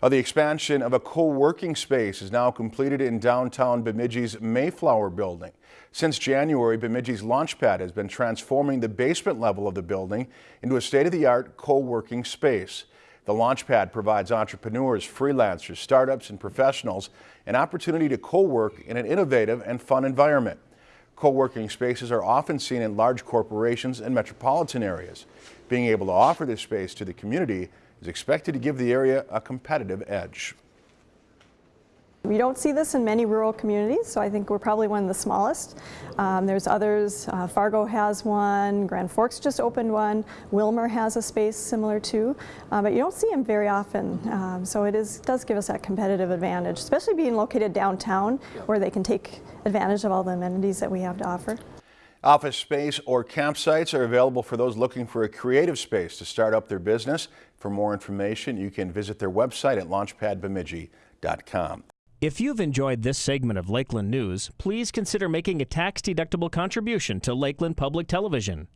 Uh, the expansion of a co-working space is now completed in downtown Bemidji's Mayflower building. Since January, Bemidji's Launchpad has been transforming the basement level of the building into a state-of-the-art co-working space. The Launchpad provides entrepreneurs, freelancers, startups, and professionals an opportunity to co-work in an innovative and fun environment. Co-working spaces are often seen in large corporations and metropolitan areas. Being able to offer this space to the community is expected to give the area a competitive edge. We don't see this in many rural communities, so I think we're probably one of the smallest. Um, there's others, uh, Fargo has one, Grand Forks just opened one, Willmar has a space similar to, uh, but you don't see them very often. Um, so it is, does give us that competitive advantage, especially being located downtown where they can take advantage of all the amenities that we have to offer. Office space or campsites are available for those looking for a creative space to start up their business. For more information, you can visit their website at launchpadbemidji.com. If you've enjoyed this segment of Lakeland News, please consider making a tax-deductible contribution to Lakeland Public Television.